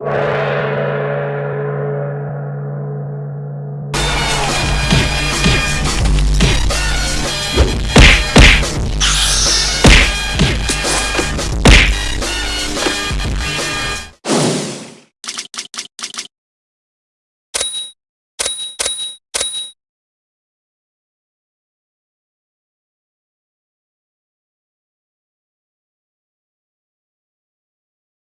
you